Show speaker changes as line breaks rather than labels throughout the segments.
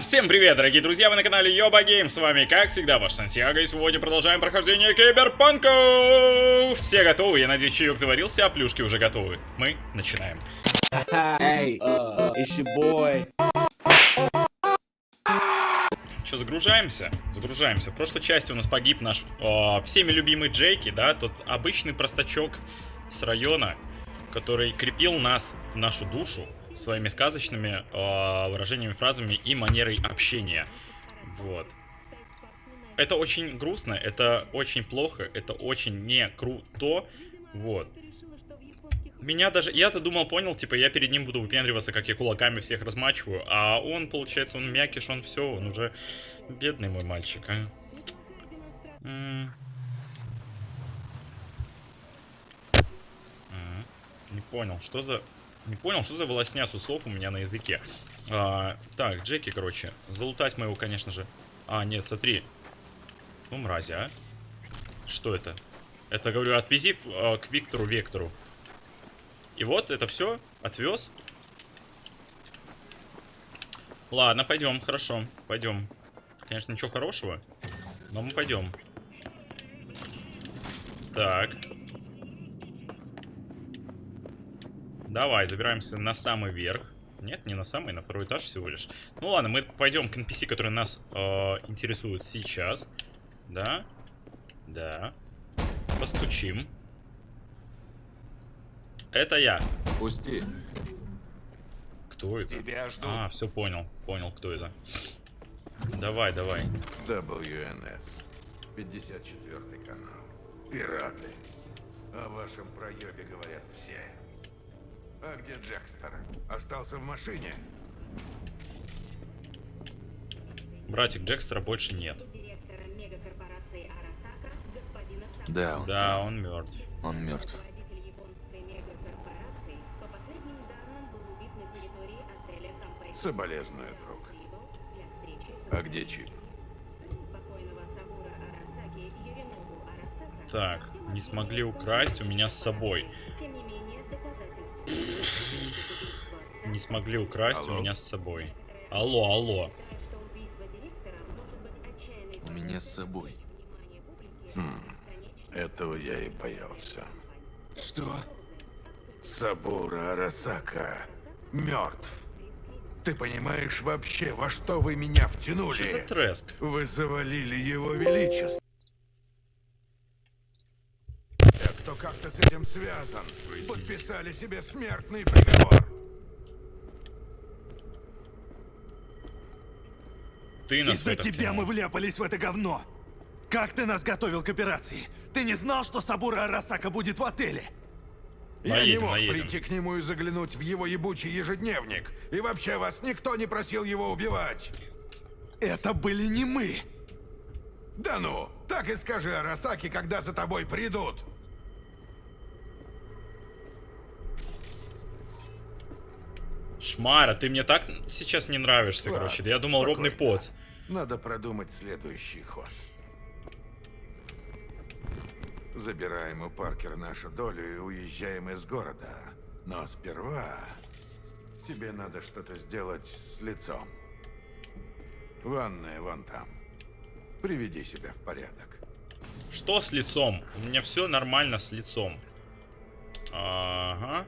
Всем привет, дорогие друзья, вы на канале Йоба Гейм, с вами, как всегда, ваш Сантьяго, и сегодня продолжаем прохождение Киберпанка! Все готовы, я надеюсь, чаек заварился, а плюшки уже готовы. Мы начинаем.
Hey, uh, it's your boy.
Что, загружаемся? Загружаемся. В прошлой части у нас погиб наш э, всеми любимый Джейки, да, тот обычный простачок с района, который крепил нас, нашу душу, своими сказочными э, выражениями, фразами и манерой общения. Вот. Это очень грустно, это очень плохо, это очень не круто. Вот. Меня даже... Я-то думал, понял, типа, я перед ним буду выпендриваться, как я кулаками всех размачиваю. А он, получается, он мякиш, он все, он уже бедный мой мальчик, а. Не понял, что за... Не понял, что за волосня с усов у меня на языке. А, так, Джеки, короче. Залутать моего, конечно же. А, нет, смотри. Ну, мрази, а. Что это? Это, говорю, отвези э, к Виктору Вектору. И вот, это все. Отвез. Ладно, пойдем, хорошо. Пойдем. Конечно, ничего хорошего. Но мы пойдем. Так. Давай, забираемся на самый верх. Нет, не на самый, на второй этаж всего лишь. Ну ладно, мы пойдем к NPC, который нас э, интересует сейчас. Да. Да. Постучим. Это я.
Пусти.
Кто это?
Тебя ждут.
А, все понял. Понял, кто это. Давай, давай.
WNS. 54 канал. Пираты. О вашем проебе говорят все. А где Джекстер? Остался в машине?
Братик Джекстера больше нет.
Да, он,
Да, он мертв.
он мертв.
Соболезную, друг. А где чип?
сын покойного Сабура Арасаки Юринобу Арасака.
Так, не смогли украсть у меня с собой.
Не
смогли украсть у
Алло?
меня с собой. Алло, алло.
У меня с собой.
Хм, Этого я и боялся.
Что?
Сабура Арасака мертв. Ты понимаешь вообще, во что вы меня втянули?
Что за треск?
Вы завалили его величество. Те, кто как-то с этим связан, подписали себе смертный приговор.
Ты нас
Из-за тебя
втянул.
мы вляпались в это говно. Как ты нас готовил к операции? Ты не знал, что Сабура Арасака будет в отеле?
Я не мог
наедем.
прийти к нему и заглянуть в его ебучий ежедневник. И вообще вас никто не просил его убивать.
Это были не мы.
Да ну, так и скажи Арасаки, когда за тобой придут.
Шмара, ты мне так сейчас не нравишься,
Ладно,
короче. Да я думал, ровный
спокойно.
пот.
Надо продумать следующий ход. Забираем у Паркера нашу долю и уезжаем из города. Но сперва тебе надо что-то сделать с лицом. Ванная вон там. Приведи себя в порядок.
Что с лицом? У меня все нормально с лицом. Ага.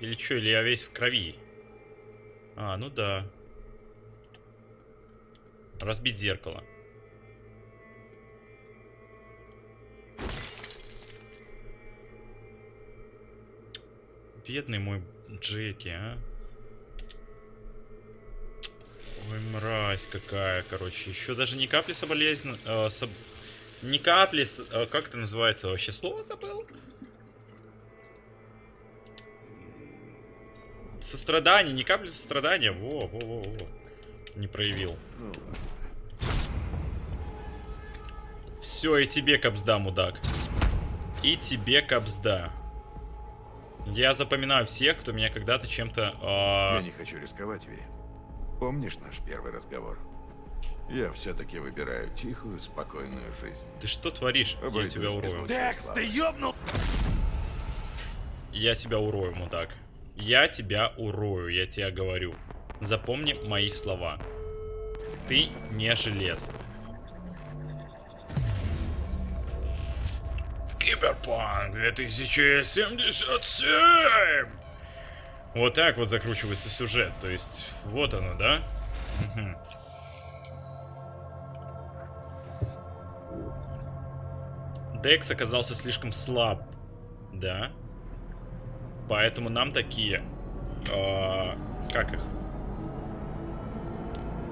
Или что, или я весь в крови? А, ну да. Разбить зеркало. Бедный мой Джеки, а. Ой, мразь какая, короче. Еще даже ни капли соболезн... э, соб- Ни капли... э, как это называется? Вообще слово забыл? Сострадание, ни капли сострадания. Во, во, во, во. Не проявил. Все, и тебе капсда, мудак. И тебе капсда. Я запоминаю всех, кто меня когда-то чем-то...
Я
э,
не хочу рисковать, Ви. Помнишь наш первый разговор? Я все-таки выбираю тихую, спокойную жизнь.
Ты что творишь? Я
Обойдусь
тебя
без
урою.
Декс, ты ёбнул?
Я тебя урою, мудак. Я тебя урою, я тебе говорю. Запомни мои слова. Ты не желез. Киберпанк 2077! Вот так вот закручивается сюжет. То есть, вот оно, да? Декс оказался слишком слаб. Да. Поэтому нам такие... а, как их?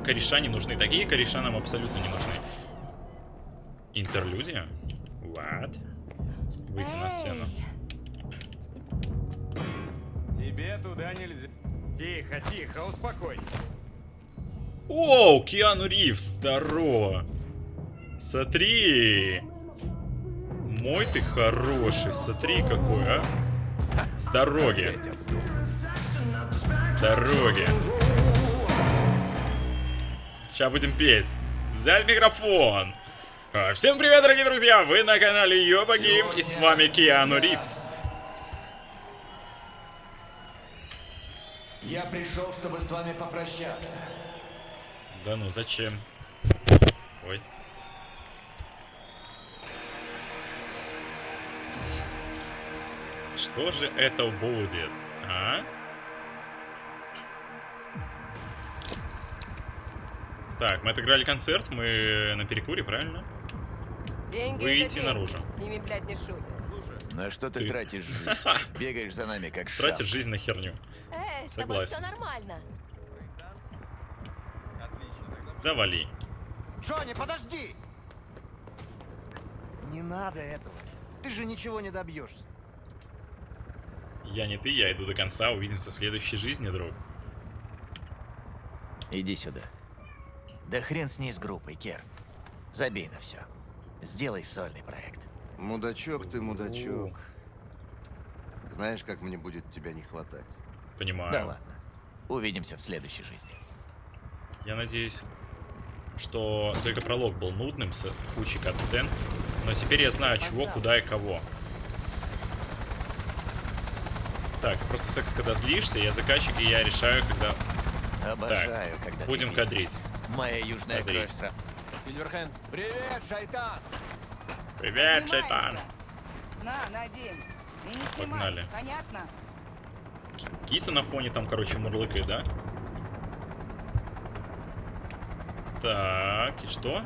Кореша не нужны. Такие кореша нам абсолютно не нужны. Интерлюдия? What? Выйти на сцену.
Тебе туда нельзя. Тихо, тихо, успокойся.
Оу, Киану Ривз, здорово. Смотри. Мой ты хороший, смотри какой, а. С дороги. С дороги. Сейчас будем петь. Взять микрофон. А, Всем привет, дорогие друзья! Вы на канале Йоба Гейм, и с вами Киану Ривз.
Я пришел, чтобы с вами попрощаться.
Да ну, зачем? Что же это будет, а? Так, мы отыграли концерт, мы на перекуре, правильно?
Деньги
Выйти наружу.
С ними, блядь, не шутят.
На что ты,
Ты.
тратишь жизнь? Бегаешь за нами, как шаг.
Тратишь жизнь на херню.
Эй, с тобой все
Согласен.
нормально.
Завали.
Джонни, подожди! Не надо этого. Ты же ничего не добьешься.
Я не ты, я иду до конца, увидимся в следующей жизни, друг.
Иди сюда. Да хрен с ней с группой, Кер. Забей на все. Сделай сольный проект.
Мудачок ты, мудачок. Знаешь, как мне будет тебя не хватать?
Понимаю.
Да ладно. Увидимся в следующей жизни.
Я надеюсь, что только пролог был нудным с кучей катсцен, но теперь я знаю, чего, куда и кого. Так, просто секс, когда злишься, я заказчик, и я решаю, когда
Обожаю, когда ты
будем кадрить.
Моя южная
Кадрить.
кровь Сильверхенд. Привет, шайтан!
Привет, шайтан!
На, надень. И не снимай,
Погнали.
понятно?
Киса на фоне там, короче, мурлыкает, да? Так, и что?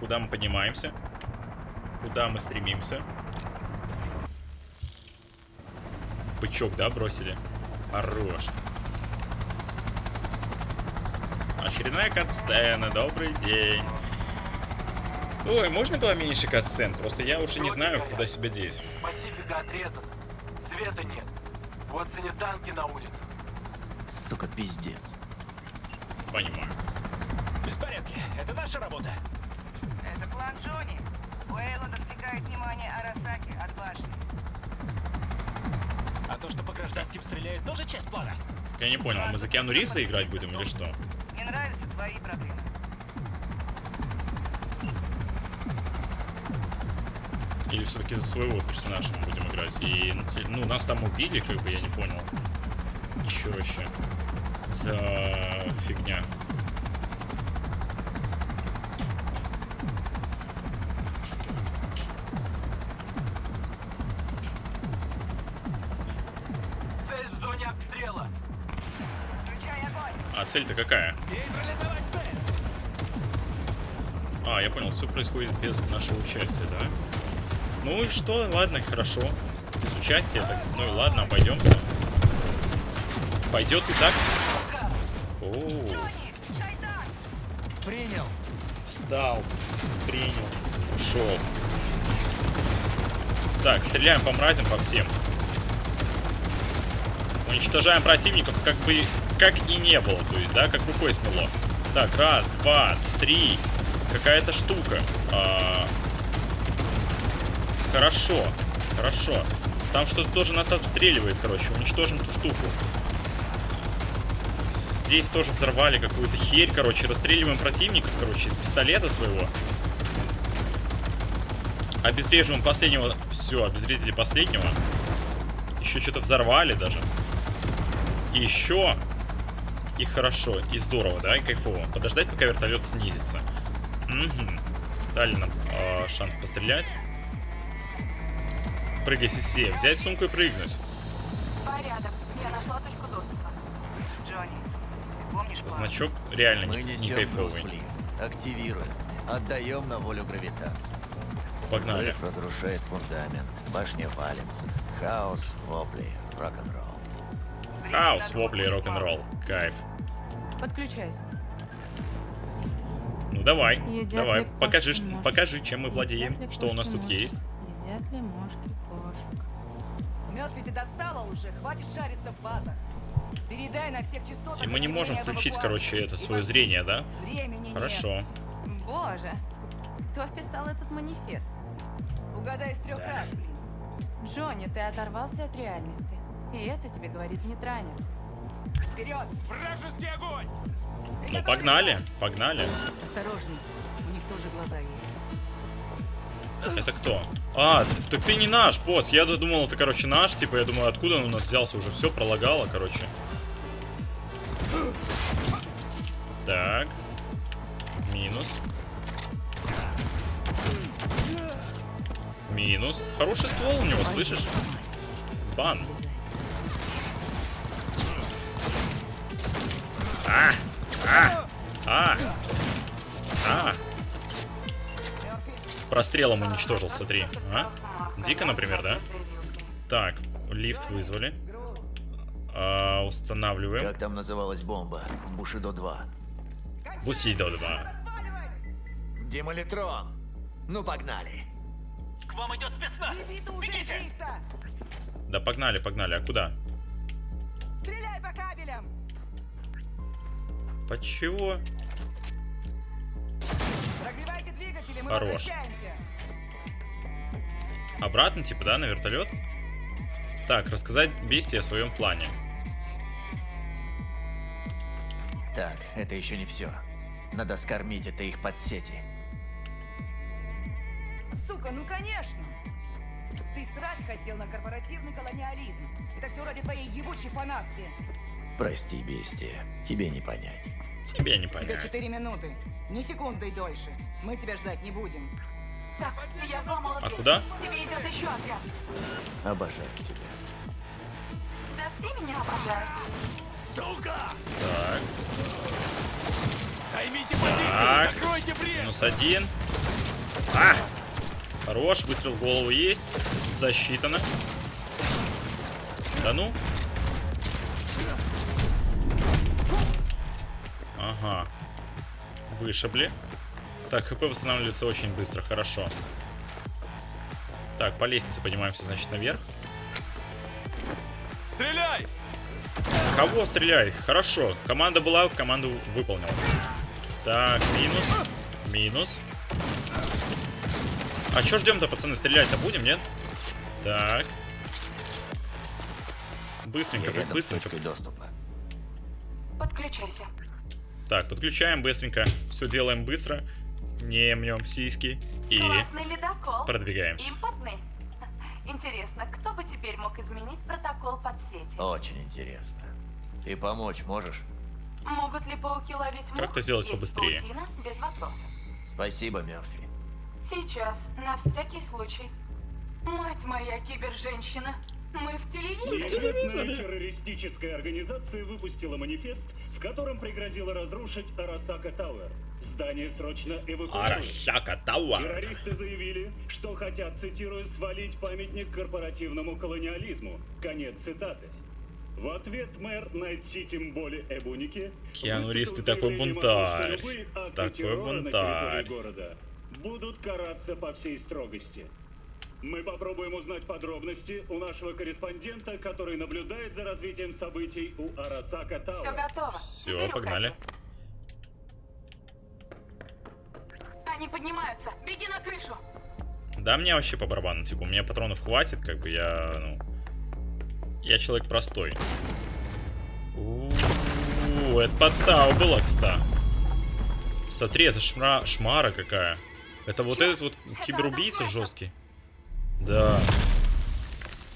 Куда мы поднимаемся? Куда мы стремимся? Бычок, да, бросили? Хорош. Очередная катсцена, добрый день. Ой, можно было меньше катсцен? Просто я уже не знаю, куда себя деть.
Пасифика отрезан. Света нет. Вот сине танки на улице.
Сука, пиздец.
Понимаю.
Беспорядки. Это наша работа.
Это план Джонни. Уэйланд отвлекает внимание Арасаки от башни.
А то, что по гражданским стреляют, тоже часть плана.
Я не понял, а мы за Киану Ривза играть будем или что?
Не нравятся твои проблемы.
Или все-таки за своего персонажа мы будем играть? И, ну, нас там убили, как бы, я не понял. Еще вообще. За фигня. Цель-то какая? А, я понял, все происходит без нашего участия, да? Ну и что? Ладно, хорошо. Без участия, так, ну и ладно, обойдемся. Пойдет и так. О,
Шайтан!
Принял.
встал, принял, ушел. Так, стреляем по мразям, по всем. Уничтожаем противников, как бы, как и не было, то есть, да, как рукой смело. Так, раз, два, три. Какая-то штука. А, Хорошо, хорошо. Там что-то тоже нас обстреливает, короче. Уничтожим ту штуку. Здесь тоже взорвали какую-то херь, короче. Расстреливаем противников, короче, из пистолета своего. Обезвреживаем последнего. Все, обезвредили последнего. еще что-то взорвали даже. И еще. И хорошо, и здорово, да, и кайфово. Подождать, пока вертолет снизится. Угу. Дали нам э, шанс пострелять. Прыгай все. Взять сумку и прыгнуть.
Порядок. Я нашла точку доступа.
Джонни, помнишь?
Значок реально
Мы
не, не кайфовый.
Активируем. Отдаем на волю гравитации.
Погнали.
Взрыв разрушает фундамент. Башня валится. Хаос, вопли, рок-н-ролл.
Хаус, вопли и рок-н-ролл. Кайф.
Подключайся.
Ну давай,
Едят
давай,
кошки
покажи,
мошки?
покажи, чем мы
Едят
владеем,
ли
что у нас тут
мошки?
есть.
Едят ли мошки кошек?
Мёрфи, ты достала уже, хватит шариться в базах. Передай на всех частотах...
И мы не можем включить, короче, это свое
во-
зрение, да?
Времени нет.
Хорошо.
Боже, кто вписал этот манифест?
Угадай с трех раз, блин.
Джонни, ты оторвался от реальности. И это тебе говорит не Траня.
Вперед!
Вражеский огонь!
Ну погнали, погнали.
Осторожней, у них тоже глаза есть.
Это кто? А, так ты не наш, поц. Я думал, это, короче, наш. Типа, я думаю, откуда он у нас взялся уже. Все пролагало, короче. Так. Минус. Минус. Хороший ствол у него, слышишь? Бан. А! А! А! А! Прострелом уничтожил, смотри. А? Дико, например, да? Так, лифт вызвали. А, устанавливаем.
Как там называлась бомба? Бушидо 2.
Бусидо 2.
Демолитрон. Ну погнали.
К вам идет спецназ!
Да погнали, погнали. А куда?
Стреляй по кабелям!
По чего?
Прогревайте двигатели, мы
Хорош.
возвращаемся!
Обратно, типа, да, на вертолет? Так, рассказать Бести о своем плане.
Так, это еще не все. Надо скормить это их под сети.
Сука, ну конечно! Ты срать хотел на корпоративный колониализм. Это все ради твоей ебучей фанатки.
Прости, бестия. Тебе не понять.
Тебе не
Тебе
понять.
4 минуты. Ни секунды дольше. Мы тебя ждать не будем.
Так, я взломала
А
дверь.
куда?
Тебе идет еще отряд.
Обожаю тебя.
Да все меня обожают.
Сука!
Так,
Займите позиции!
Так.
Закройте брешь!
минус один. А! Хорош, выстрел в голову есть. Засчитано. Да ну. Ага. Вышибли. Так, хп восстанавливается очень быстро, хорошо. Так, по лестнице поднимаемся, значит, наверх.
Стреляй!
Кого стреляй? Хорошо. Команда была, команду выполнил. Так, минус. Минус. А чё ждем-то, пацаны? Стрелять-то будем, нет? Так. Быстренько,
Я
быстренько.
доступа.
Подключайся.
Так, подключаем быстренько. Все делаем быстро. Не мнем сиськи. И продвигаемся.
Импортный. Интересно, кто бы теперь мог изменить протокол подсети?
Очень интересно. Ты помочь можешь?
Могут ли пауки ловить мух?
Как это сделать
Есть
побыстрее?
паутина, без вопросов.
Спасибо, Мерфи.
Сейчас, на всякий случай. Мать моя, киберженщина. Мы в телевизоре.
Неизвестная террористическая организация выпустила манифест, в котором пригрозила разрушить Арасака Тауэр. Здание срочно эвакуируют.
Арасака Тауэр.
Террористы заявили, что хотят, цитирую, свалить памятник корпоративному колониализму. Конец цитаты. В ответ мэр Найт-Сити Мболи Эбуники
Киану Ривз, ты такой бунтарь. Такой бунтарь.
города будут караться по всей строгости. Мы попробуем узнать подробности у нашего корреспондента, который наблюдает за развитием событий у Арасака Тауэр.
Все готово.
Все,
Теперь
погнали.
уходи. Они поднимаются. Беги на крышу.
Да, мне вообще по барабану, типа, у меня патронов хватит, как бы я, ну... Я человек простой. У, это подстава была, кстати. Смотри, это шмра... шмара какая. Это вот этот вот киберубийца жесткий. Да.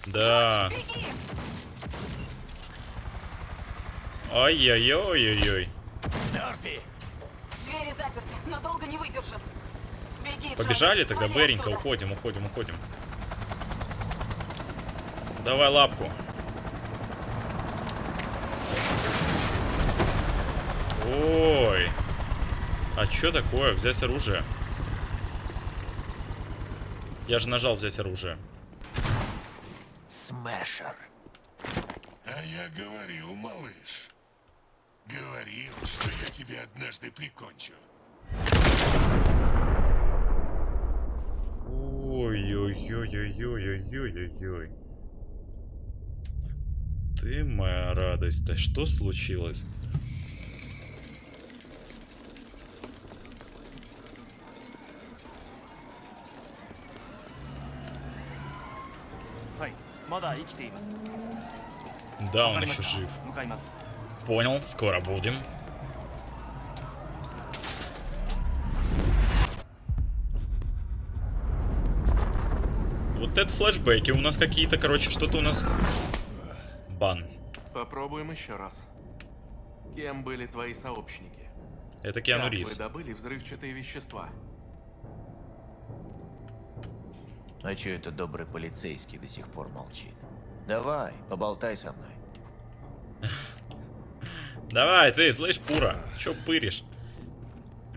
Да.
Беги!
Ай-яй-яй-яй-яй.
Мёрфи!
Двери заперты, но долго не выдержат. Беги,
Побежали тогда,
оттуда.
уходим, уходим, уходим. Давай лапку. Ой. А чё такое? Взять оружие? Я же нажал взять оружие.
Смешер.
А я говорил, малыш. Говорил, что я тебя однажды прикончу.
Ой-ой-ой-ой-ой-ой-ой-ой. Ты моя радость. Да что случилось? Да, он еще жив. Понял, скоро будем. Вот это флешбеки. У нас какие-то, короче, что-то у нас... Бан.
Попробуем еще раз. Кем были твои сообщники?
Это Киану
как
Ривз.
вы добыли взрывчатые вещества?
А чё это добрый полицейский до сих пор молчит? Давай, поболтай со мной.
Давай, ты, слышь, Пура. Чё пыришь?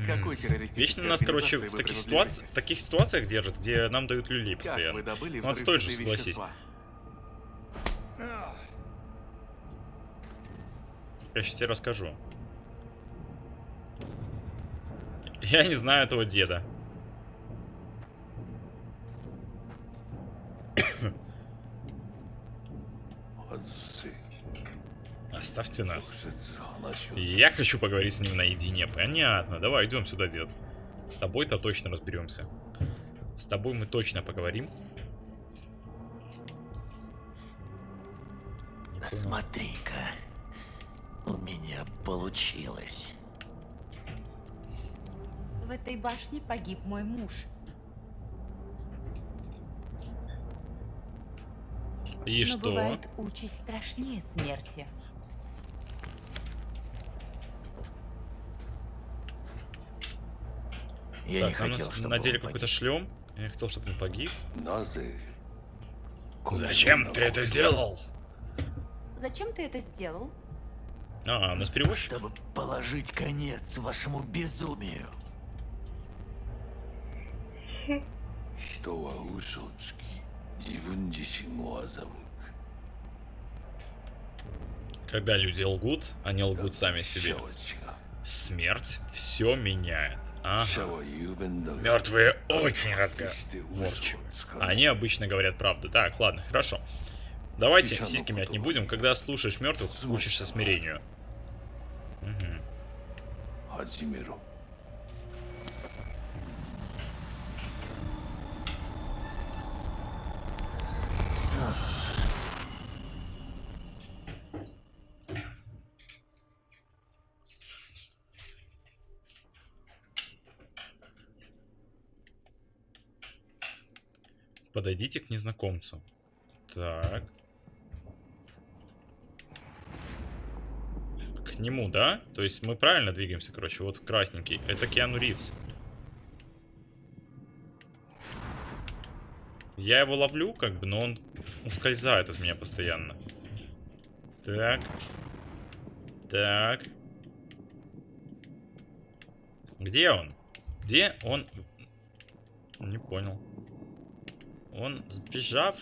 Какой
М.
террористической
Вечно нас, короче, в
вы
таких, ситуациях, в таких ситуациях держат, где нам дают люлей
Как
постоянно.
вы добыли
Ну, отстой же, согласись.
вещества?
Я сейчас тебе расскажу. Я не знаю этого деда. Оставьте нас. Я хочу поговорить с ним наедине. Понятно. Давай, идем сюда, дед. С тобой-то точно разберемся. С тобой мы точно поговорим.
Смотри-ка. У меня получилось.
В этой башне погиб мой муж.
И
Но
что?
бывает участь страшнее смерти.
Я
так,
не
а
хотел, чтобы
надели какой-то шлем. Я не хотел, чтобы он погиб.
Назы.
Зачем ты это сделал?
Зачем ты это сделал?
А, у нас перевозчик?
Чтобы положить конец вашему безумию.
Что
Когда люди лгут, они лгут сами себе. Смерть все меняет. Ага. Мертвые очень разговорчивы. Они обычно говорят правду. Так, ладно, хорошо. Давайте сиськи мять не будем. Когда слушаешь мертвых, учишься смирению. Угу. Подойдите к незнакомцу. Так. К нему, да? То есть мы правильно двигаемся, короче. Вот красненький. Это Киану Ривз. Я его ловлю, как бы, но он ускользает от меня постоянно. Так. Так. Где он? Где он? Не понял. Он сбежав?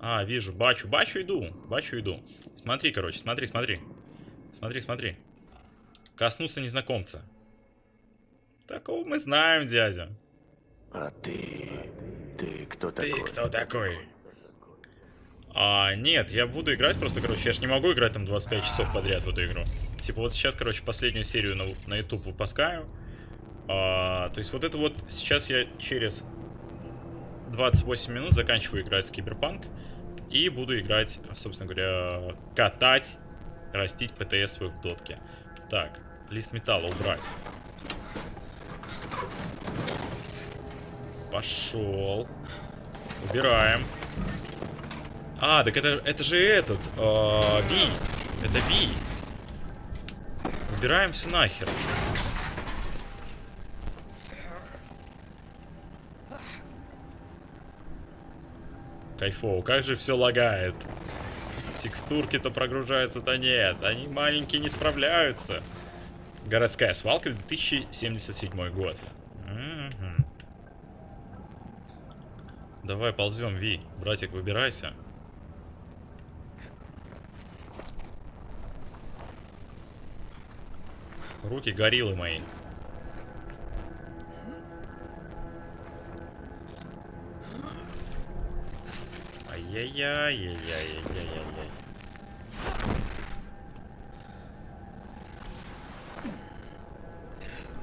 А, вижу, бачу, бачу иду, бачу иду. Смотри, короче, смотри, смотри. Смотри, смотри. Коснуться незнакомца. Такого мы знаем, дядя.
А ты... Ты кто
Ты
такой?
кто такой? А, нет, я буду играть просто, короче, я ж не могу играть там 25 часов подряд в эту игру. Типа вот сейчас, короче, последнюю серию на, на YouTube выпускаю. А, то есть вот это вот сейчас я через 28 минут заканчиваю играть в Киберпанк. И буду играть, собственно говоря, катать, растить ПТС свой в дотке. Так, лист металла убрать. Пошел. Убираем. А, так это, это же этот. э. Это Ви. Убираем все нахер. Кайфово, как же все лагает. Текстурки-то прогружаются, то нет. Они маленькие не справляются. Городская свалка 2077 год. Давай ползем, Ви. Братик, выбирайся. Руки гориллы мои. Ай-яй-яй-яй-яй-яй-яй-яй.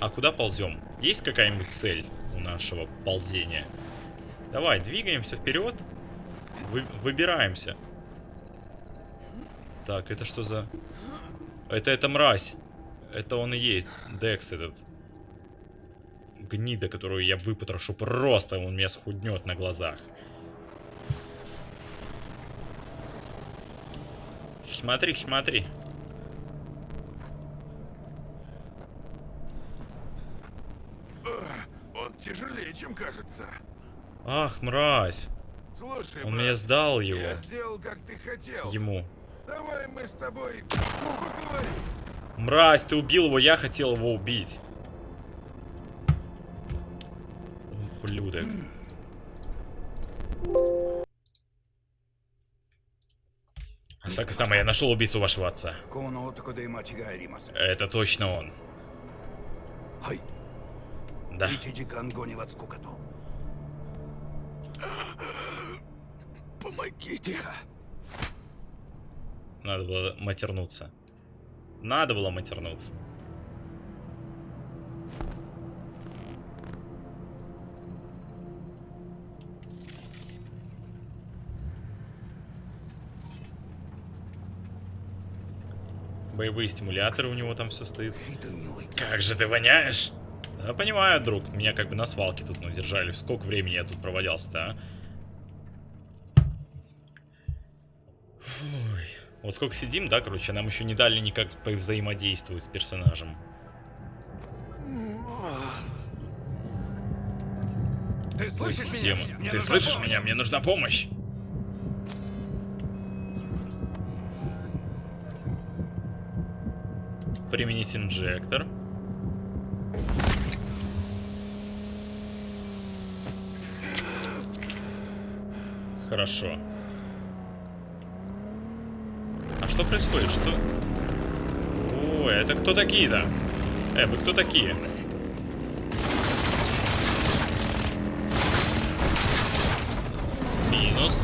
А куда ползем? Есть какая-нибудь цель у нашего ползения? Давай, двигаемся вперед. Вы, выбираемся. Так, это что за... Это эта мразь. Это он и есть. Декс этот. Гнида, которую я выпотрошу просто. Он меня схуднет на глазах. Смотри, смотри.
Он тяжелее, чем кажется.
Ах, мразь.
Слушай,
Он
брат,
меня сдал его.
Я сделал, как ты хотел.
Ему.
Давай мы с тобой поговорим.
Мразь, ты убил его, я хотел его убить. Ублюдок. Сакасама, я нашел убийцу вашего отца. Это точно он. Да.
Помогите.
Надо было матернуться. Надо было матернуться. Боевые стимуляторы у него там все стоит. Как же ты воняешь? Да, понимаю, друг. Меня как бы на свалке тут ну, держали. Сколько времени я тут провалялся-то, а? Ой. Вот сколько сидим, да, короче, нам еще не дали никак повзаимодействовать с персонажем.
Ты
Ой,
слышишь
система.
меня?
Ты слышишь
помощь.
меня? Мне нужна помощь. Применить инжектор. Хорошо. А что происходит? Что? Ой, это кто такие-то? Э, вы кто такие? Минус.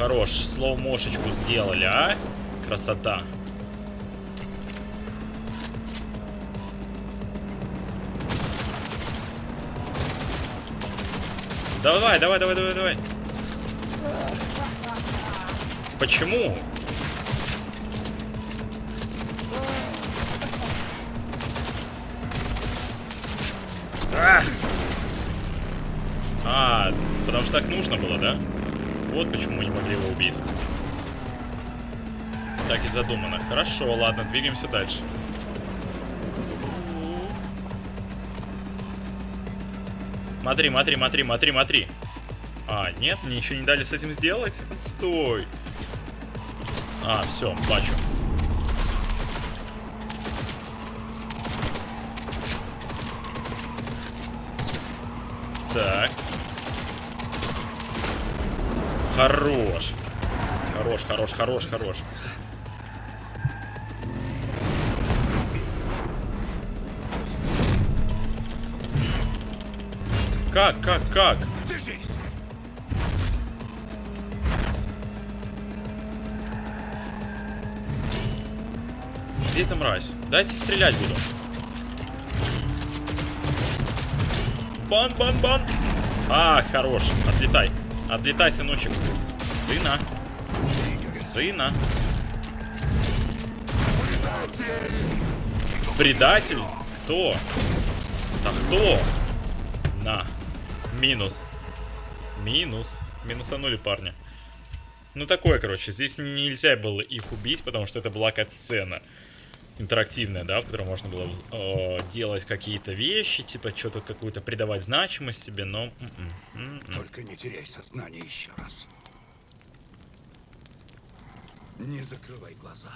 Хорош, слоу-мошечку сделали, а? Красота. Давай, давай, давай, давай, давай. Почему? А! Потому что так нужно было, да? Вот почему мы не могли его убить. Так и задумано. Хорошо, ладно, двигаемся дальше. Смотри, смотри, смотри, смотри, смотри. А, нет, мне еще не дали с этим сделать? Стой. А, все, бачу. Так. Хорош. Хорош, хорош, хорош, хорош. Как, как, как?
Держись.
Где эта мразь? Дайте стрелять буду. Бан, бан, бан. А, хорош. Отлетай. Отлетай, сыночек. Сына. Сына. Предатель? Кто? Да кто? Минус. Минус. Минусанули парня. Ну такое, короче, здесь нельзя было их убить, потому что это была кат-сцена интерактивная, да, в которой можно было э, делать какие-то вещи, типа что-то какую-то придавать значимость себе, но... м-м, м-м.
Только не теряй сознание еще раз. Не закрывай глаза.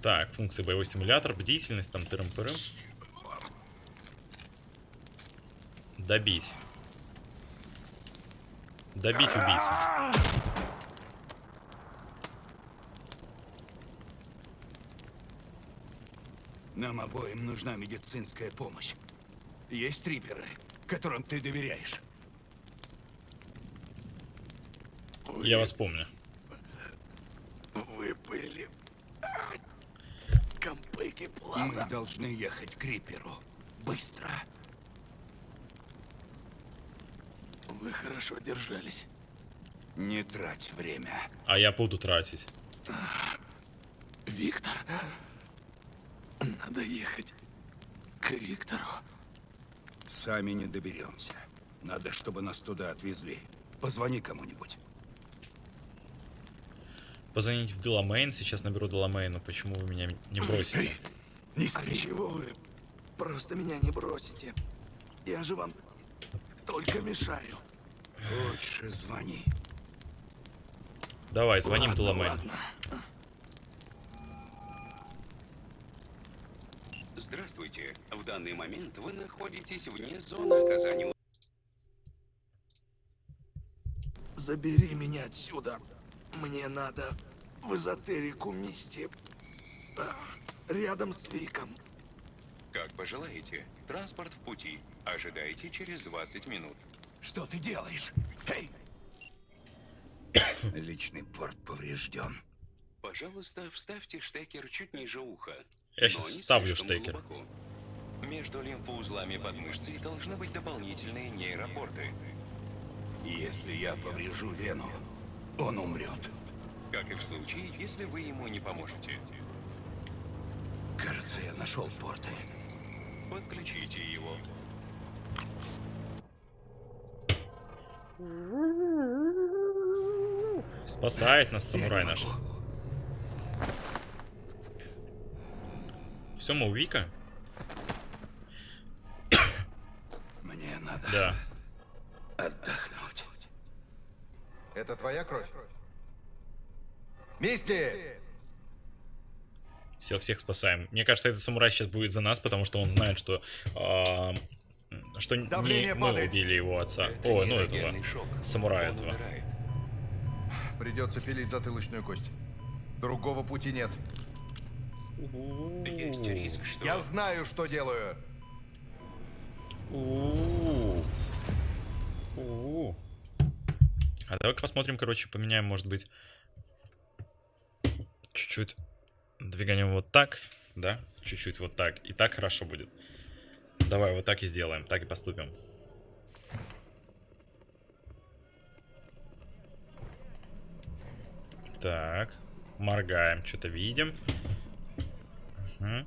Так, функции боевой симулятор, бдительность, там тырым-пырым. Добить. Добить убийцу.
Нам обоим нужна медицинская помощь. Есть триперы, которым ты доверяешь.
Я вас помню.
Вы были... Плаза. Мы должны ехать к Риперу. Быстро. Вы хорошо держались. Не трать время.
А я буду тратить.
Виктор, надо ехать к Виктору. Сами не доберемся. Надо, чтобы нас туда отвезли. Позвони кому-нибудь.
Позвонить в Деламейн. Сейчас наберу Деламейну. Почему вы меня не бросите?
Не
А чего вы просто меня не бросите? Я же вам только мешаю.
Лучше звони.
Давай, звоним
Ладно.
Здравствуйте. В данный момент вы находитесь вне зоны оказания
Забери меня отсюда. Мне надо в эзотерику Мисти. А, Рядом с Виком.
Как пожелаете. Транспорт в пути. Ожидайте через 20 минут.
Что ты делаешь? Эй! Личный порт поврежден.
Пожалуйста, вставьте штекер чуть ниже уха.
Я
не
вставлю штекер.
глубоко. Между лимфоузлами под мышцей должны быть дополнительные нейропорты.
Если я поврежу вену, он умрет.
Как и в случае, если вы ему не поможете.
Кажется, я нашел порты.
Подключите его.
Спасает нас самурай наш. Все, мы у Вика?
Мне надо
Да.
отдохнуть.
Это твоя кровь? Мисти!
Все, всех спасаем. Мне кажется, этот самурай сейчас будет за нас, потому что он знает, что... а, что не
Давление
мы
падает.
убили его отца. О, ну этого. Самурая этого.
Придется пилить затылочную кость. Другого пути нет.
Есть риск, что...
Я знаю, что делаю.
А давай-ка посмотрим, короче, поменяем, может быть, чуть-чуть двигаем вот так, да, чуть-чуть вот так, и так хорошо будет. Давай вот так и сделаем, так и поступим. Так, моргаем, что-то видим. Мгм.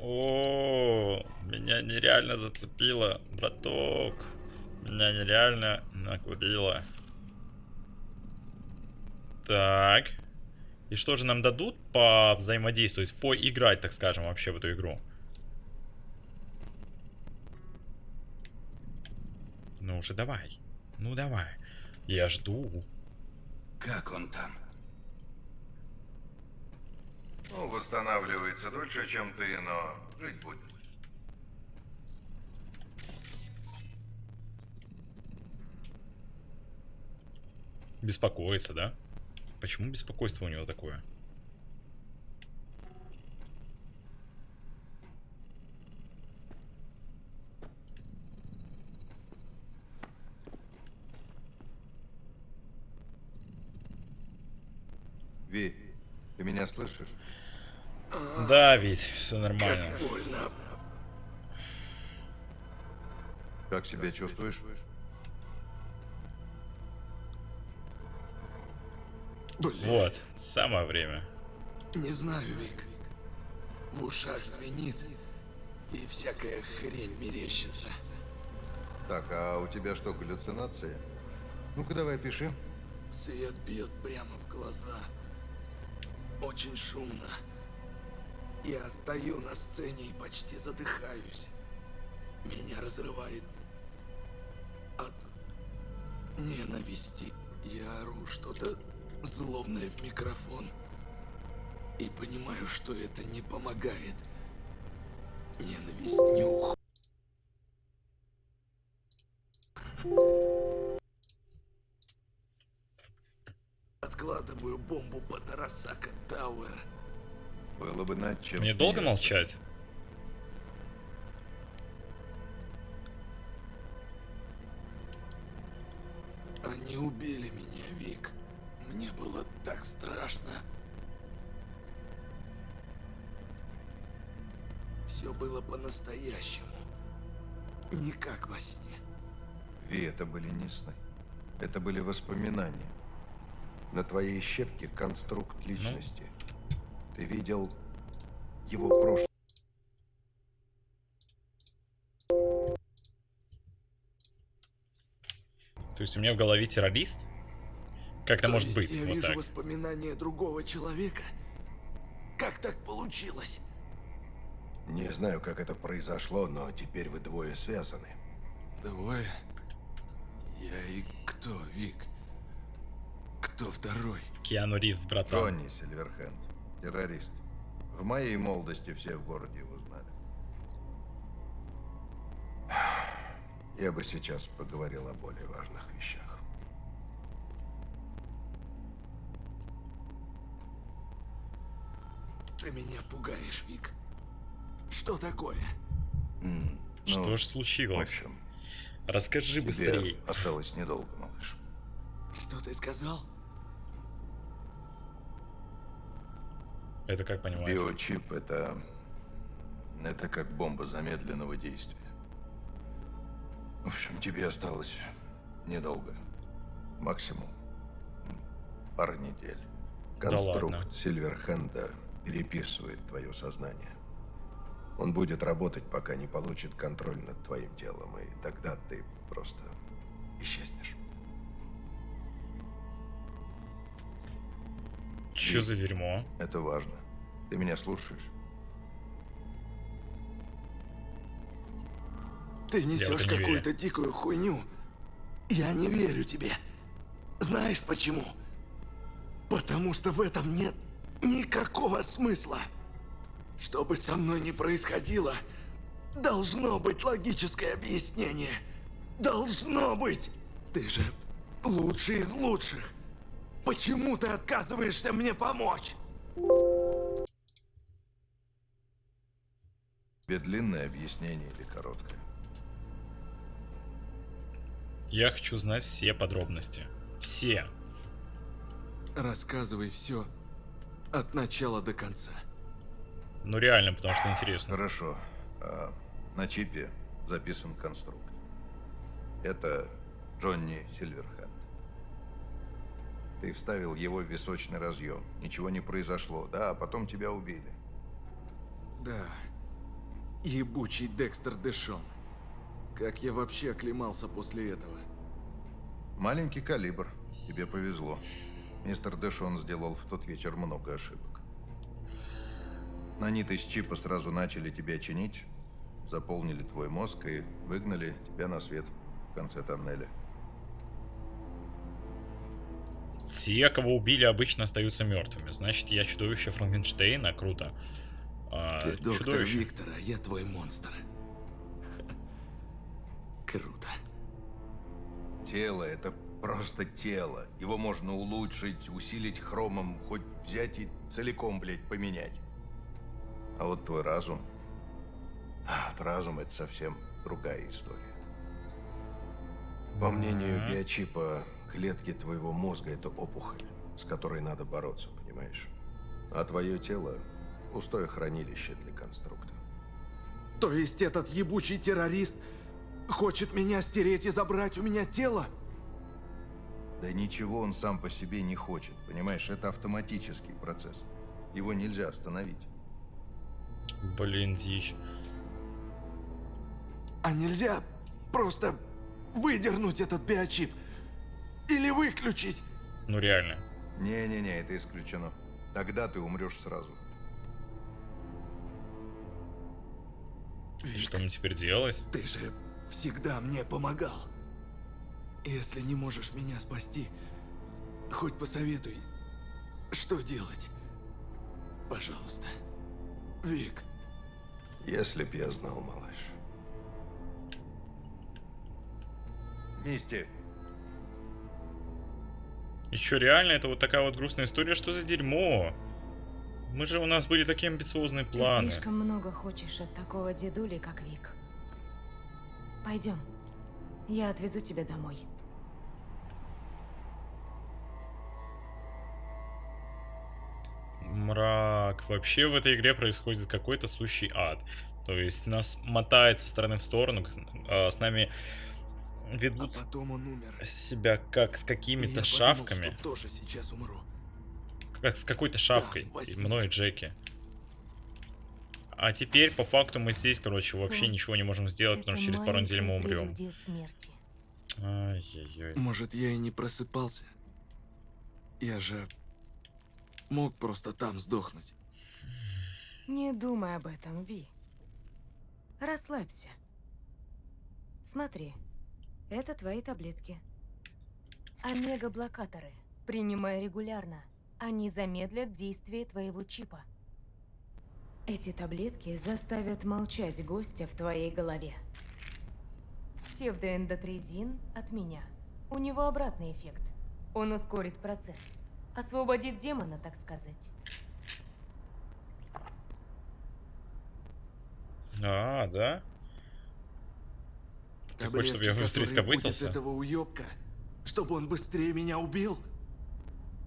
О, меня нереально зацепило, браток. Меня нереально накурило. Так. И что же нам дадут по взаимодействовать, поиграть, так скажем, вообще в эту игру? Ну уже давай. Ну давай. Я жду.
Как он там?
Ну, восстанавливается дольше, чем ты, но жить будет.
Беспокоится, да? Почему беспокойство у него такое?
Ви, ты меня слышишь?
Да, ведь все нормально.
Больно.
Как себя чувствуешь?
Вот, самое время.
Не знаю, Вик. В ушах звенит, и всякая хрень мерещится.
Так, а у тебя что, галлюцинации? Ну-ка давай пиши.
Свет бьет прямо в глаза. Очень шумно. Я стою на сцене и почти задыхаюсь. Меня разрывает от ненависти. Я ору что-то злобное в микрофон. И понимаю, что это не помогает. Ненависть не уходит. Откладываю бомбу под Арасака Тауэр.
Было бы над чем
Мне долго молчать?
Они убили по-настоящему. Не как во сне.
Ви, это были не сны. Это были воспоминания. На твоей щепке конструкт личности. Ты видел его прошлое.
То есть у меня в голове террорист? Как это
То
может
есть
быть?
Я
Вот
вижу
так.
воспоминания другого человека. Как так получилось?
Не знаю, как это произошло, но теперь вы двое связаны.
Двое? Я и кто, Вик? Кто второй?
Киану Ривз, братан.
Джонни Сильверхенд, террорист. В моей молодости все в городе его знали. Я бы сейчас поговорил о более важных вещах.
Ты меня пугаешь, Вик. Что такое?
Что
ну,
ж случилось?
В общем,
Расскажи
тебе
быстрее.
осталось недолго, малыш.
Что ты сказал?
Это как понимать?
Биочип это... Это как бомба замедленного действия. В общем, тебе осталось недолго. Максимум пара недель.
Да
Конструкт
ладно.
Сильверхенда переписывает твое сознание. Он будет работать, пока не получит контроль над твоим телом, и тогда ты просто исчезнешь.
Чё за дерьмо?
Это важно. Ты меня слушаешь?
Ты несешь какую-то дикую хуйню. Я не верю тебе. Знаешь почему? Потому что в этом нет никакого смысла. Что бы со мной ни происходило, должно быть логическое объяснение. Должно быть. Ты же лучший из лучших. Почему ты отказываешься мне помочь?
Тебе длинное объяснение или короткое?
Я хочу знать все подробности. Все.
Рассказывай все от начала до конца.
Ну реально, потому что интересно.
Хорошо. А, на чипе записан конструкт. Это Джонни Сильверхенд. Ты вставил его в височный разъем. Ничего не произошло, да, а потом тебя убили.
Да. Ебучий Декстер Дэшон. Как я вообще оклемался после этого?
Маленький калибр. Тебе повезло. Мистер Дэшон сделал в тот вечер много ошибок. Наниты с чипа сразу начали тебя чинить, заполнили твой мозг и выгнали тебя на свет в конце тоннеля.
Те, кого убили, обычно остаются мертвыми. Значит, я чудовище Франкенштейна. Круто. А,
Ты доктор
чудовище.
Виктор, а я твой монстр. Круто.
Тело — это просто тело. Его можно улучшить, усилить хромом, хоть взять и целиком, блядь, поменять. А вот твой разум... а, Вот разум — это совсем другая история. По мнению биочипа, клетки твоего мозга — это опухоль, с которой надо бороться, понимаешь? А твое тело — пустое хранилище для конструкта.
То есть этот ебучий террорист хочет меня стереть и забрать у меня тело?
Да ничего он сам по себе не хочет, понимаешь? Это автоматический процесс. Его нельзя остановить.
Блин, дичь.
А нельзя просто выдернуть этот биочип? Или выключить?
Ну реально.
Не-не-не, это исключено. Тогда ты умрешь сразу.
И Что мне теперь делать?
Ты же всегда мне помогал. Если не можешь меня спасти, хоть посоветуй, что делать. Пожалуйста. Вик.
Если б я знал, малыш. Мисти,
Еще реально, это вот такая вот грустная история, что за дерьмо? Мы же, у нас были такие амбициозные планы.
Ты слишком много хочешь от такого дедули, как Вик. Пойдем. Я отвезу тебя домой.
Мрак. Вообще в этой игре происходит какой-то сущий ад. То есть нас мотает со стороны в сторону, а, с нами ведут
А потом он умер.
себя как с какими-то
подумал,
шавками.
что тоже сейчас умру.
Как с какой-то шавкой.
во
и мной и Джеки. А теперь, по факту, мы здесь, короче, вообще
Сон.
ничего не можем сделать, потому
Это
что через пару недель мы умрем. Ай-яй-яй.
Может, я и не просыпался. Я же мог просто там сдохнуть.
Не думай об этом, Ви. Расслабься. Смотри, это твои таблетки. Омега-блокаторы. Принимай регулярно. Они замедлят действие твоего чипа. Эти таблетки заставят молчать гостя в твоей голове. Псевдоэндотрезин от меня. У него обратный эффект. Он ускорит процесс. Освободит демона, так сказать.
А, да? Ты хочешь, чтобы я быстрее скопытился?
этого уёбка, чтобы он быстрее меня убил?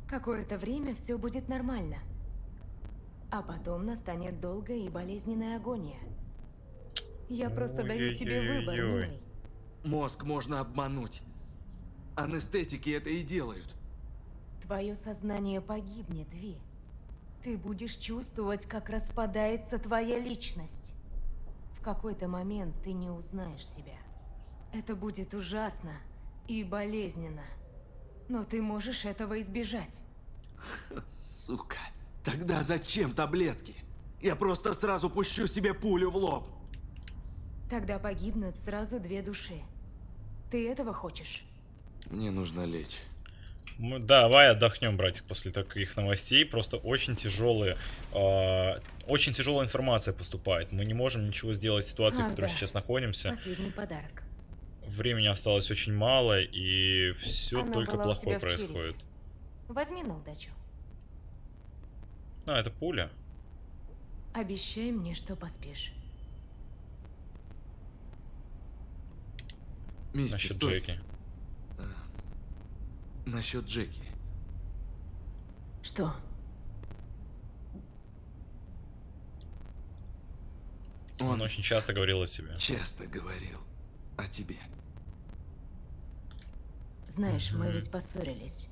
Какое-то время все будет нормально. А потом настанет долгая и болезненная агония. Я просто даю тебе выбор, милый.
Мозг можно обмануть. Анестетики это и делают.
Твое сознание погибнет, Ви. Ты будешь чувствовать, как распадается твоя личность. В какой-то момент ты не узнаешь себя. Это будет ужасно и болезненно. Но ты можешь этого избежать.
Сука. Тогда зачем таблетки? Я просто сразу пущу себе пулю в лоб.
Тогда погибнут сразу две души. Ты этого хочешь?
Мне нужно лечь.
Мы- давай отдохнем, братик, после таких новостей. Просто очень тяжелые, а, очень тяжелая информация поступает. Мы не можем ничего сделать в ситуации, в
Ах,
которой
да.
сейчас находимся.
Последний подарок.
Времени осталось очень мало, и все
Она
только плохое
в
происходит.
Возьми на удачу.
А, это пуля.
Обещай мне, что поспишь.
Мисти,
Насчет
стой.
Джеки.
Насчет Джеки.
Что?
Он очень часто говорил о себе.
Часто говорил о тебе.
Знаешь, мы ведь поссорились.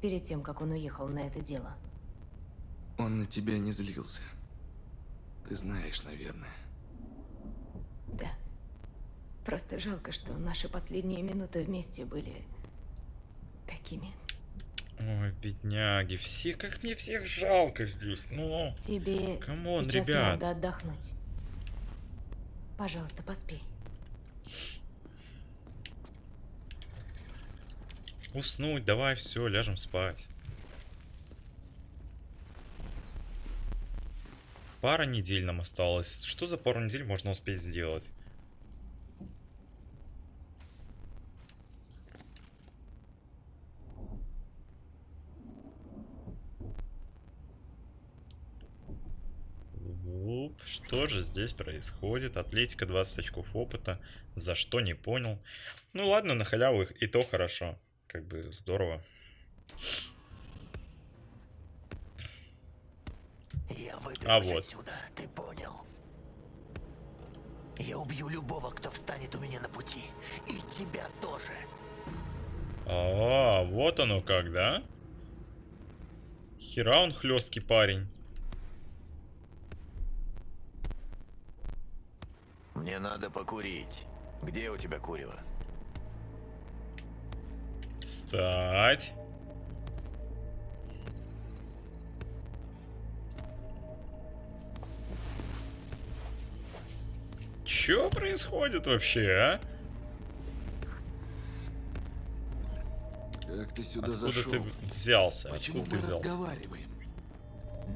Перед тем, как он уехал на это дело.
Он на тебя не злился. Ты знаешь, наверное.
Да. Просто жалко, что наши последние минуты вместе были такими.
Ой, бедняги. Все, как мне всех жалко здесь. Ну,
Тебе
come on,
сейчас
ребят.
надо отдохнуть. Пожалуйста, поспи.
Уснуть, давай, все, ляжем спать. Пара недель нам осталось. Что за пару недель можно успеть сделать? Уп, Что же здесь происходит? Атлетика 20 очков опыта. За что не понял. Ну ладно, на халяву их и то хорошо. Как бы здорово.
Я
А вот.
отсюда, ты понял? Я убью любого, кто встанет у меня на пути. И тебя тоже.
А, вот оно как, да? Хера он хлесткий парень.
Мне надо покурить. Где у тебя курево?
Встать. Чё происходит вообще, а?
Как ты сюда
Откуда
зашел?
ты взялся?
Почему
Откуда
мы
ты взялся?
разговариваем?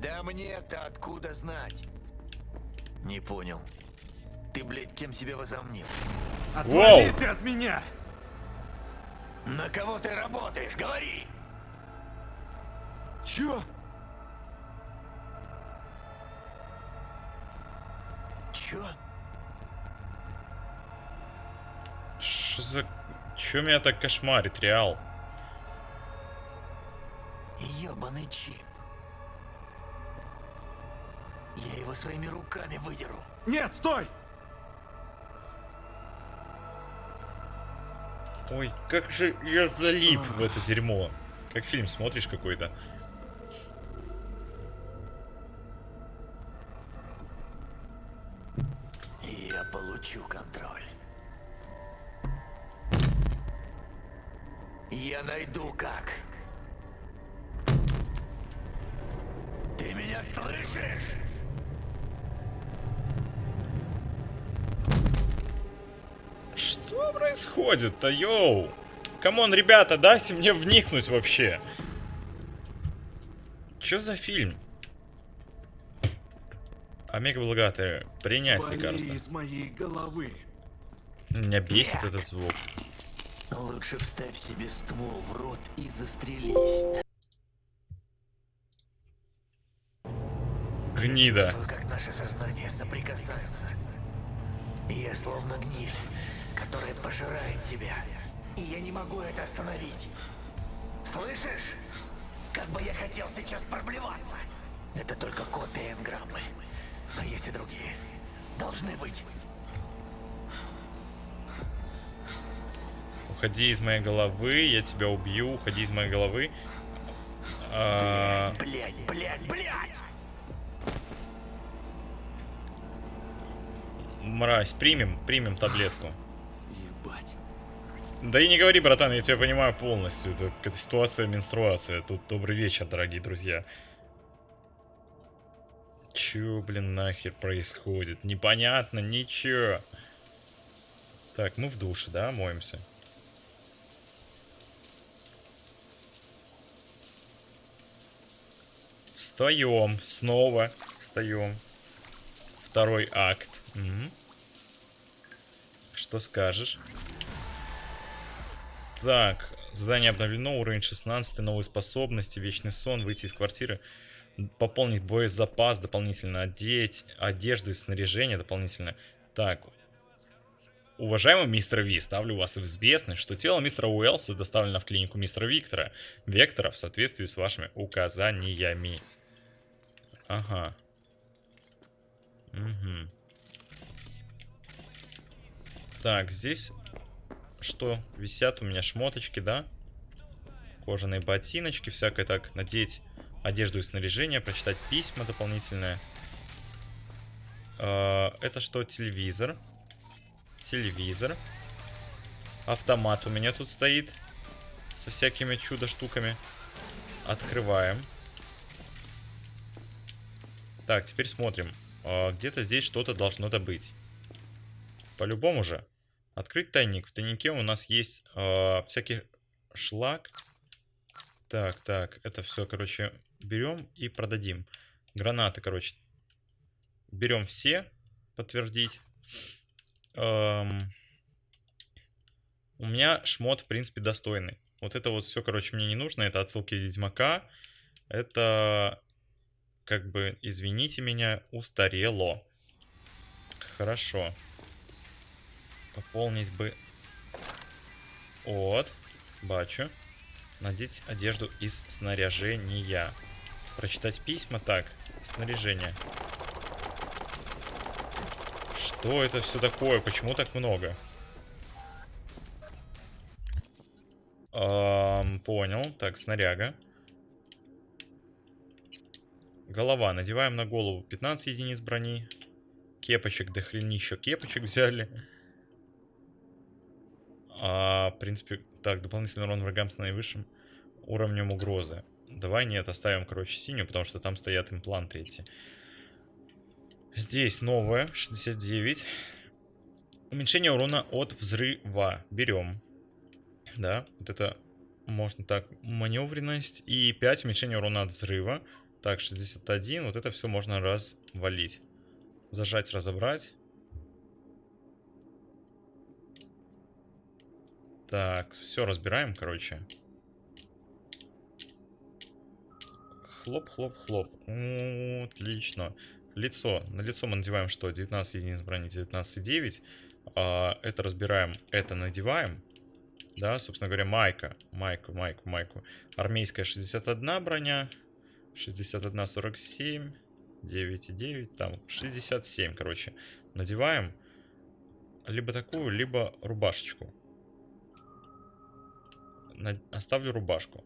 Да мне-то откуда знать? Не понял. Ты, блядь, кем себя возомнил?
Отвали ты от меня!
На кого ты работаешь? Говори!
Чё?
Чё?
Что за... Чё меня так кошмарит, Реал?
Ёбаный чип. Я его своими руками выдеру.
Нет, стой!
Ой, как же я залип в это дерьмо. Как фильм смотришь какой-то.
Я получу контроль. Я найду как. Ты меня слышишь?
Что происходит-то, yo? Come on, ребята, дайте мне вникнуть вообще. Чё за фильм? Омега Благатая, принять
Свали
лекарство.
из моей головы.
Меня бесит этот звук.
Лучше вставь себе ствол в рот и застрелись.
Гнида.
Чувствую, как наши сознания соприкасаются. Я словно гниль, которая пожирает тебя. И я не могу это остановить. Слышишь? Как бы я хотел сейчас проблеваться. Это только копия энграммы. А есть и другие. Должны быть.
Уходи из моей головы, я тебя убью, уходи из моей головы. А,
Блять, блять, блять!
Мразь, примем, примем таблетку. Да и не говори, братан, я тебя понимаю полностью. Это какая-то ситуация, менструация. Тут добрый вечер, дорогие друзья. Чё, блин, нахер происходит? Непонятно, ничего. Так, мы в душе, да, моемся? Встаем, снова встаем. Второй акт. Мгм. Что скажешь? Так, задание обновлено, уровень 16, новые способности, вечный сон, выйти из квартиры, пополнить боезапас, дополнительно одеть, одежду и снаряжение дополнительно. Так, уважаемый мистер Ви, ставлю вас в известность, что тело мистера Уэллса доставлено в клинику мистера Виктора, Вектора в соответствии с вашими указаниями. Ага. Угу. Так, здесь что? Висят у меня шмоточки, да? Кожаные ботиночки, всякое так. Надеть одежду и снаряжение, прочитать письма дополнительное. А, Это что? Телевизор. Телевизор. Автомат у меня тут стоит. Со всякими чудо-штуками. Открываем. Так, теперь смотрим. А, Где-то здесь что-то должно-то быть. По-любому же. Открыть тайник. В тайнике у нас есть э, всякий шлак. Так, так, это все, короче, берем и продадим. Гранаты, короче, берем все, подтвердить. Эм, у меня шмот, в принципе, достойный. Вот это вот все, короче, мне не нужно. Это отсылки Ведьмака. Это, как бы, извините меня, устарело. Хорошо. Пополнить бы... От. Бачу. Надеть одежду из снаряжения. Прочитать письма. Так, снаряжение. Что это все такое? Почему так много? Эм, понял. Так, снаряга. Голова. Надеваем на голову 15 единиц брони. Кепочек, до хренища кепочек взяли. А, в принципе, так, дополнительный урон врагам с наивысшим уровнем угрозы. Давай нет, оставим, короче, синюю, потому что там стоят импланты эти. Здесь новое, 69. Уменьшение урона от взрыва. Берем. Да, вот это можно так. Маневренность. И 5 уменьшение урона от взрыва. Так, 61. Вот это все можно развалить. Зажать, разобрать. Так, все разбираем, короче. Хлоп, хлоп, хлоп. Отлично. Лицо. На лицо мы надеваем что? 19 единиц брони, 19,9. А, это разбираем, это надеваем. Да, собственно говоря, майка. Майку, майку, майку. Армейская 61 броня. 61, 47. 9,9. Там 67, короче. Надеваем. Либо такую, либо рубашечку. Оставлю рубашку.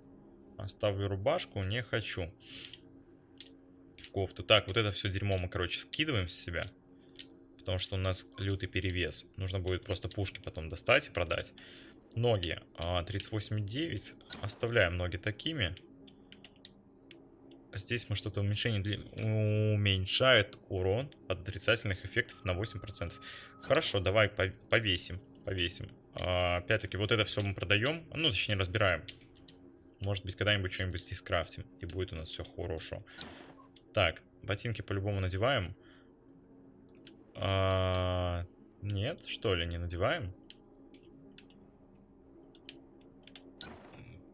Оставлю рубашку, не хочу. Кофту. Так, вот это все дерьмо мы, короче, скидываем с себя. Потому что у нас лютый перевес. Нужно будет просто пушки потом достать и продать. Ноги. 38,9. А, Оставляем ноги такими. Здесь мы что-то уменьшение дли... уменьшает урон от отрицательных эффектов на 8%. Хорошо, давай повесим. Повесим. А, опять-таки, вот это все мы продаем. Ну, точнее, разбираем. Может быть, когда-нибудь что-нибудь здесь крафтим. И будет у нас все хорошо. Так, ботинки по-любому надеваем. А, нет, что ли, не надеваем?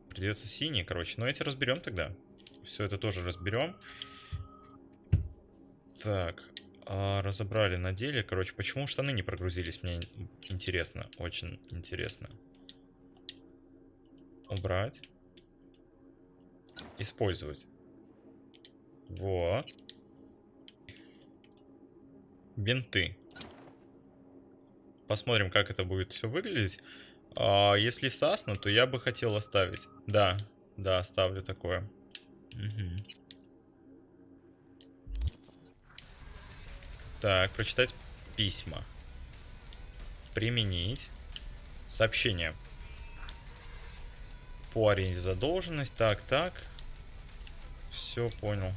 Придется синий, короче. Но эти разберем тогда. Все это тоже разберем. Так, а, разобрали, надели. Короче, почему штаны не прогрузились? Мне интересно, очень интересно. Убрать. Использовать. Вот. Бинты. Посмотрим, как это будет все выглядеть. А, если сасно, то я бы хотел оставить. Да, да, оставлю такое. Угу. Так, прочитать письма. Применить. Сообщение. По аренде задолженность. Так, так. Все понял.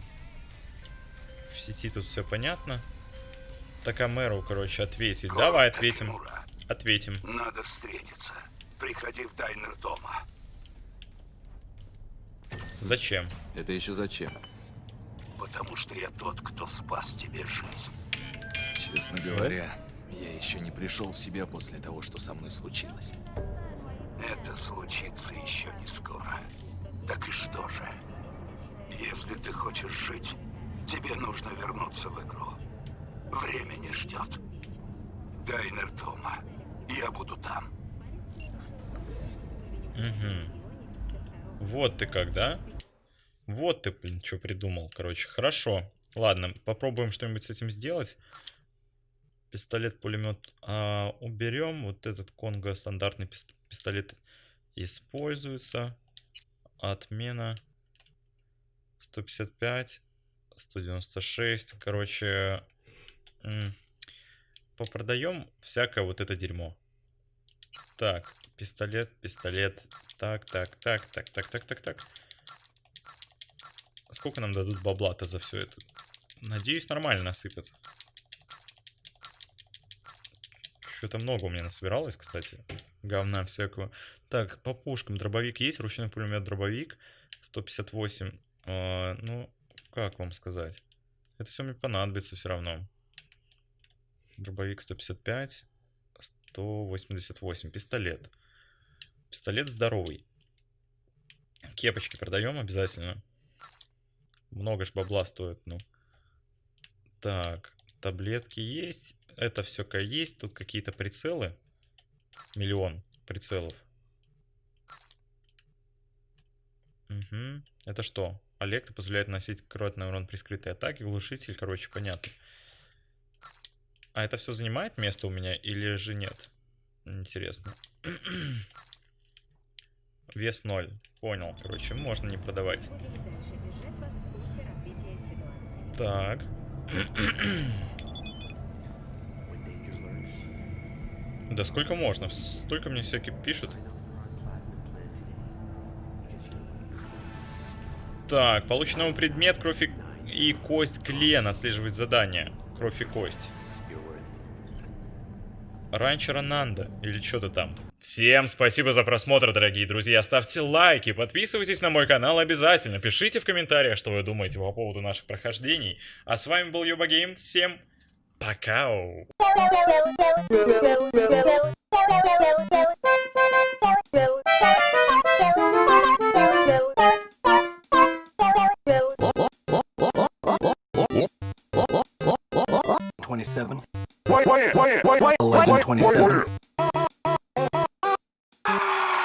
В сети тут все понятно. Так, а мэру, короче, ответить. Город Давай ответим. Тимура. Ответим.
Надо встретиться. Приходи в Дайнер дома.
Зачем?
Это еще зачем?
Потому что я тот, кто спас тебе жизнь.
Честно говоря, я еще не пришел в себя после того, что со мной случилось.
Это случится еще не скоро. Так и что же? Если ты хочешь жить, тебе нужно вернуться в игру. Время не ждет. Дайнер дома. Я буду там.
Угу. Вот ты как, да? Вот ты, блин, что придумал. Короче, хорошо. Ладно, попробуем что-нибудь с этим сделать. Пистолет-пулемет а, уберем. Вот этот Конго стандартный пистолет используется. Отмена. 155. 196. Короче, попродаем всякое вот это дерьмо. Так, пистолет, пистолет. Так, так, так, так, так, так, так, так. Сколько нам дадут бабла-то за все это? Надеюсь, нормально насыпят. Что-то много у меня насобиралось, кстати. Говна всякого. Так, по пушкам. Дробовик есть, ручной пулемет дробовик. 158. Э, ну, как вам сказать? Это все мне понадобится все равно. Дробовик 155. 188. Пистолет. Пистолет здоровый. Кепочки продаем обязательно. Много ж бабла стоит, ну. Так, таблетки есть. Это все есть. Тут какие-то прицелы. Миллион прицелов. Угу. Это что? Олег позволяет носить кротный урон при скрытой атаке. Глушитель, короче, понятно. А это все занимает место у меня или же нет? Интересно. Вес 0. Понял. Короче, можно не продавать. Так. Да сколько можно? Столько мне всякие пишут. Так, получен новый предмет, кровь и, и кость Клен отслеживает задание. Кровь и кость. Ранчера Нанда, или что-то там. Всем спасибо за просмотр, дорогие друзья. Ставьте лайки, подписывайтесь на мой канал обязательно. Пишите в комментариях, что вы думаете по поводу наших прохождений. А с вами был Йоба Гейм. Всем пока.
Pacao. Twenty-seven.
Eleven twenty-seven.